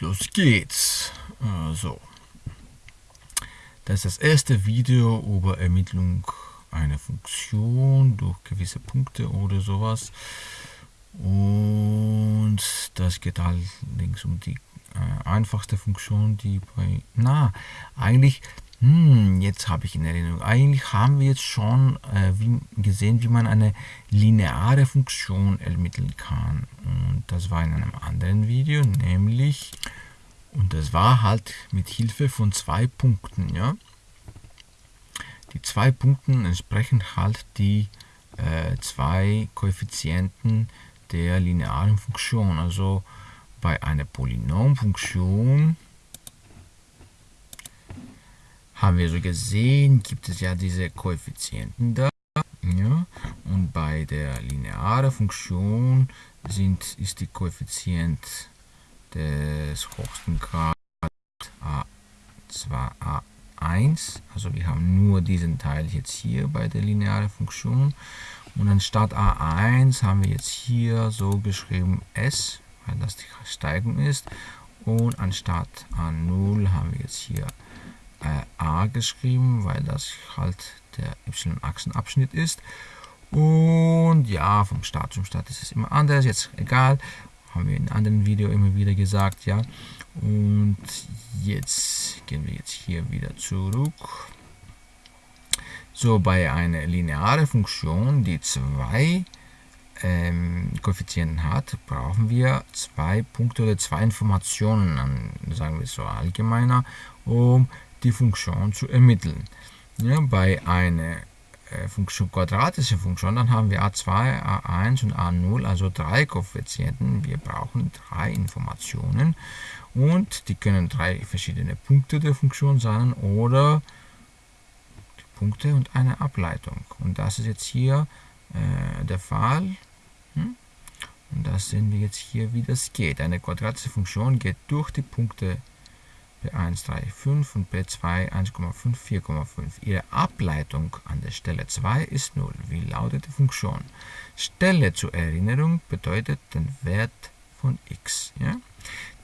Los geht's. So. Das ist das erste Video über Ermittlung einer Funktion durch gewisse Punkte oder sowas. Und das geht allerdings um die äh, einfachste Funktion, die bei... Na, eigentlich... Hm, jetzt habe ich in Erinnerung. Eigentlich haben wir jetzt schon äh, wie, gesehen, wie man eine lineare Funktion ermitteln kann. Und das war in einem anderen Video, nämlich... Und das war halt mit Hilfe von zwei Punkten. Ja? Die zwei Punkten entsprechen halt die äh, zwei Koeffizienten der linearen Funktion. Also bei einer Polynomfunktion haben wir so gesehen, gibt es ja diese Koeffizienten da. Ja, und bei der linearen Funktion sind, ist die Koeffizient des höchsten Grad A2, A1. Also wir haben nur diesen Teil jetzt hier bei der linearen Funktion. Und anstatt A1 haben wir jetzt hier so geschrieben S, weil das die Steigung ist. Und anstatt A0 haben wir jetzt hier äh, geschrieben, weil das halt der y-Achsenabschnitt ist. Und ja, vom Start zum Start ist es immer anders, jetzt egal haben wir in anderen Video immer wieder gesagt, ja. Und jetzt gehen wir jetzt hier wieder zurück. So, bei einer linearen Funktion, die zwei ähm, Koeffizienten hat, brauchen wir zwei Punkte oder zwei Informationen, sagen wir so allgemeiner, um die Funktion zu ermitteln. Ja, bei einer äh, Funktion, quadratische Funktion, dann haben wir a2, a1 und a0, also drei Koeffizienten. Wir brauchen drei Informationen und die können drei verschiedene Punkte der Funktion sein oder die Punkte und eine Ableitung. Und das ist jetzt hier äh, der Fall. Hm? Und das sehen wir jetzt hier, wie das geht. Eine quadratische Funktion geht durch die Punkte B1, 3, 5 und B2 1,5, 4,5. Ihre Ableitung an der Stelle 2 ist 0. Wie lautet die Funktion? Stelle zur Erinnerung bedeutet den Wert von x. Ja?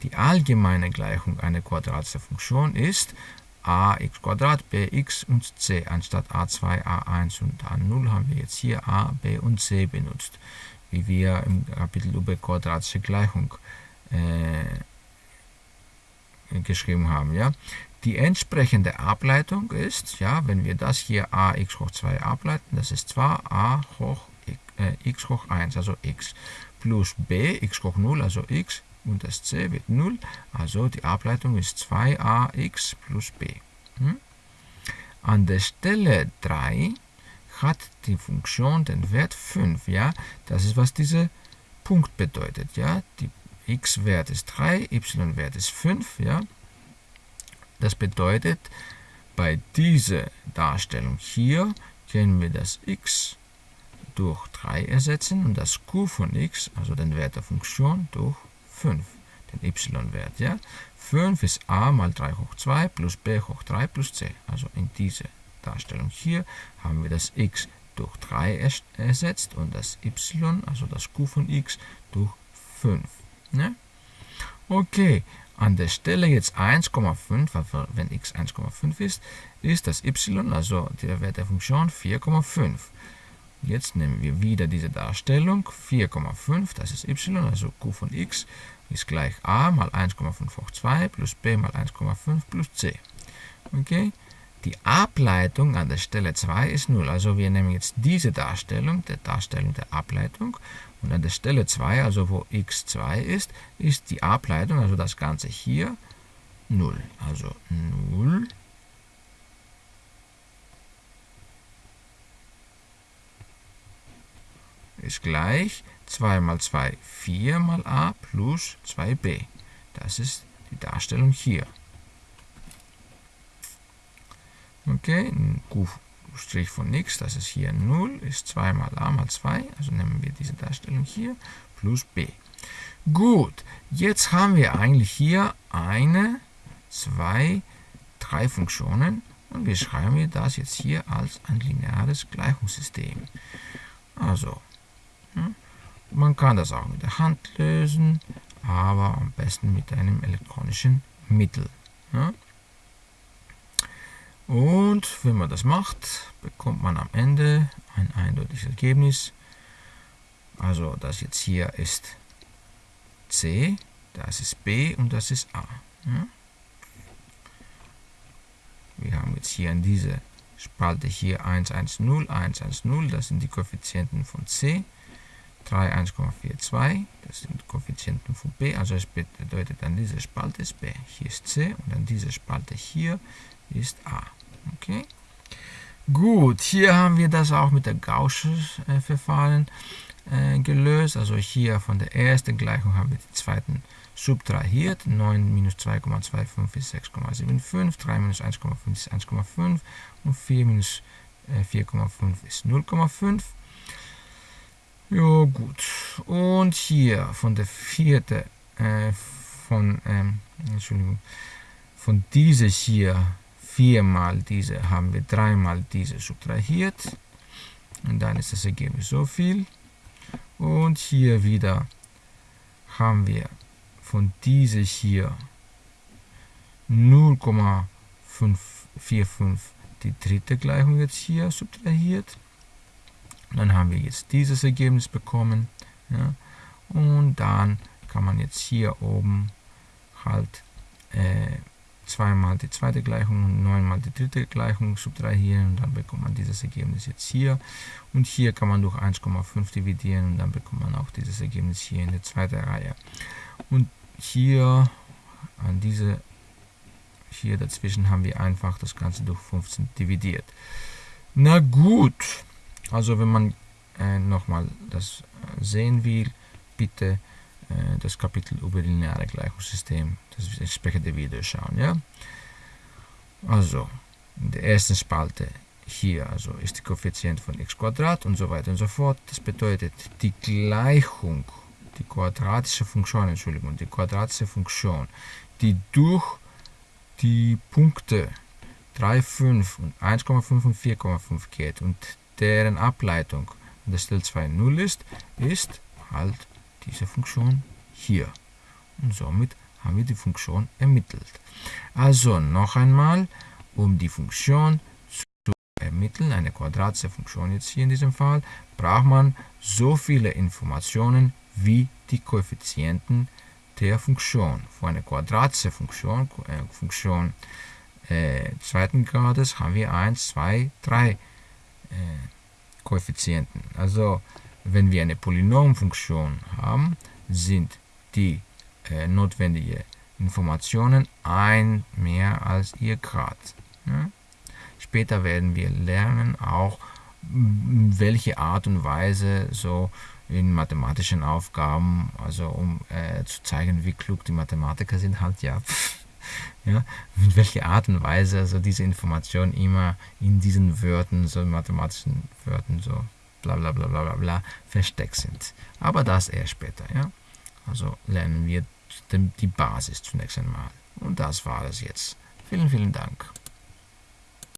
Die allgemeine Gleichung einer quadratischen Funktion ist ax bx und c. Anstatt a2, a1 und a0 haben wir jetzt hier a, b und c benutzt, wie wir im Kapitel über quadratische Gleichung äh, geschrieben haben. Ja? Die entsprechende Ableitung ist, ja, wenn wir das hier ax hoch 2 ableiten, das ist zwar a hoch äh, x hoch 1, also x, plus b, x hoch 0, also x, und das c wird 0, also die Ableitung ist 2ax plus b. Hm? An der Stelle 3 hat die Funktion den Wert 5, ja, das ist, was dieser Punkt bedeutet, ja, die x-Wert ist 3, y-Wert ist 5. Ja? Das bedeutet, bei dieser Darstellung hier können wir das x durch 3 ersetzen und das q von x, also den Wert der Funktion, durch 5, den y-Wert. Ja? 5 ist a mal 3 hoch 2 plus b hoch 3 plus c. Also in dieser Darstellung hier haben wir das x durch 3 ersetzt und das y, also das q von x, durch 5. Ne? Okay, an der Stelle jetzt 1,5, wenn x 1,5 ist, ist das y, also der Wert der Funktion, 4,5. Jetzt nehmen wir wieder diese Darstellung, 4,5, das ist y, also q von x, ist gleich a mal 1,5 hoch 2 plus b mal 1,5 plus c. Okay, die Ableitung an der Stelle 2 ist 0. Also wir nehmen jetzt diese Darstellung, der Darstellung der Ableitung, und an der Stelle 2, also wo x2 ist, ist die Ableitung, also das Ganze hier, 0. Also 0 ist gleich 2 mal 2, 4 mal a plus 2b. Das ist die Darstellung hier. Okay, ein Q' von x, das ist hier 0, ist 2 mal a mal 2, also nehmen wir diese Darstellung hier, plus b. Gut, jetzt haben wir eigentlich hier eine, zwei, drei Funktionen und wir schreiben das jetzt hier als ein lineares Gleichungssystem. Also, hm, man kann das auch mit der Hand lösen, aber am besten mit einem elektronischen Mittel. Ja? Und wenn man das macht, bekommt man am Ende ein eindeutiges Ergebnis. Also das jetzt hier ist C, das ist B und das ist A. Ja? Wir haben jetzt hier in dieser Spalte hier 1, 1, 0, 1, 1, 0, das sind die Koeffizienten von C. 3, 1,42, das sind Koeffizienten von B, also es bedeutet dann diese Spalte ist B, hier ist C und dann diese Spalte hier ist A. Okay? Gut, hier haben wir das auch mit der Gaußschen äh, Verfahren äh, gelöst. Also hier von der ersten Gleichung haben wir die zweiten subtrahiert. 9 minus 2,25 ist 6,75, 3 minus 1,5 ist 1,5 und 4 minus äh, 4,5 ist 0,5. Ja gut, und hier von der vierten, äh, von, ähm, Entschuldigung, von dieser hier viermal diese haben wir dreimal diese subtrahiert und dann ist das Ergebnis so viel und hier wieder haben wir von dieser hier 0,545 die dritte Gleichung jetzt hier subtrahiert. Dann haben wir jetzt dieses Ergebnis bekommen. Ja, und dann kann man jetzt hier oben halt äh, zweimal die zweite Gleichung und neunmal die dritte Gleichung subtrahieren und dann bekommt man dieses Ergebnis jetzt hier. Und hier kann man durch 1,5 dividieren und dann bekommt man auch dieses Ergebnis hier in der zweiten Reihe. Und hier an diese hier dazwischen haben wir einfach das Ganze durch 15 dividiert. Na gut, also wenn man äh, nochmal das äh, sehen will, bitte das Kapitel über lineare Gleichungssystem, das entsprechende Video schauen. Ja? Also, in der ersten Spalte hier also ist die Koeffizient von x und so weiter und so fort. Das bedeutet, die Gleichung die quadratische Funktion, Entschuldigung, die quadratische Funktion, die durch die Punkte 3, 5 und 1,5 und 4,5 geht und deren Ableitung an der Stelle 2 0 ist, ist halt diese Funktion hier. Und somit haben wir die Funktion ermittelt. Also noch einmal, um die Funktion zu ermitteln, eine quadratische Funktion jetzt hier in diesem Fall, braucht man so viele Informationen wie die Koeffizienten der Funktion. Für eine quadratische Funktion, äh, Funktion äh, zweiten Grades haben wir 1, 2, 3 äh, Koeffizienten. Also wenn wir eine Polynomfunktion haben, sind die äh, notwendigen Informationen ein mehr als ihr Grad. Ja? Später werden wir lernen auch, welche Art und Weise so in mathematischen Aufgaben, also um äh, zu zeigen, wie klug die Mathematiker sind, halt ja, ja, mit welcher Art und Weise also diese Informationen immer in diesen Wörtern, so mathematischen Wörtern, so bla bla bla bla bla versteckt sind. Aber das eher später, ja. Also lernen wir die Basis zunächst einmal. Und das war es jetzt. Vielen, vielen Dank.